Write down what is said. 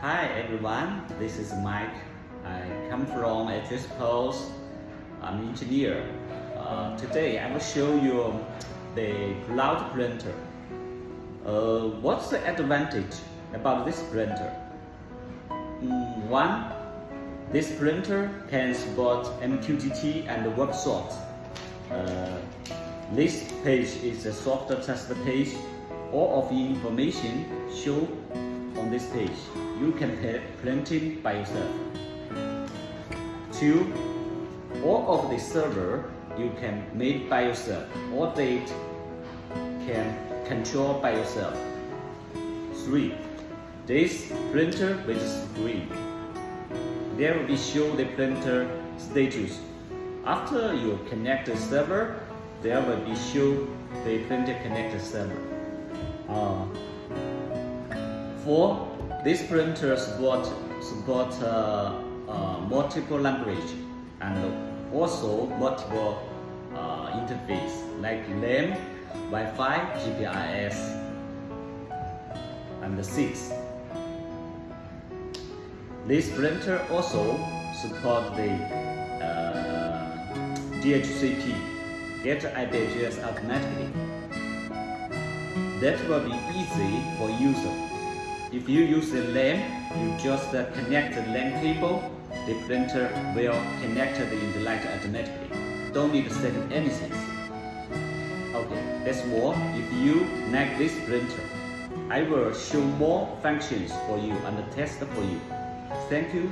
Hi everyone, this is Mike. I come from HS Post. I'm an engineer. Uh, today I will show you the cloud printer. Uh, what's the advantage about this printer? Mm, one, this printer can support MQTT and WebSocket. Uh, this page is a software test page. All of the information shown on this page. You can print it by yourself. Two, all of the server you can make by yourself. All date can control by yourself. Three, this printer with screen. There will be show the printer status. After you connect the server, there will be show the printer connected server. Uh, four, this printer support support uh, uh, multiple language and also multiple uh, interface like LAN, Wi-Fi, GPRS, and the six. This printer also support the uh, DHCP, get IP address automatically. That will be easy for user. If you use the LAN, you just uh, connect the LAN cable, the printer will connect the internet automatically. Don't need to set anything. Okay, that's all. If you like this printer, I will show more functions for you and test for you. Thank you.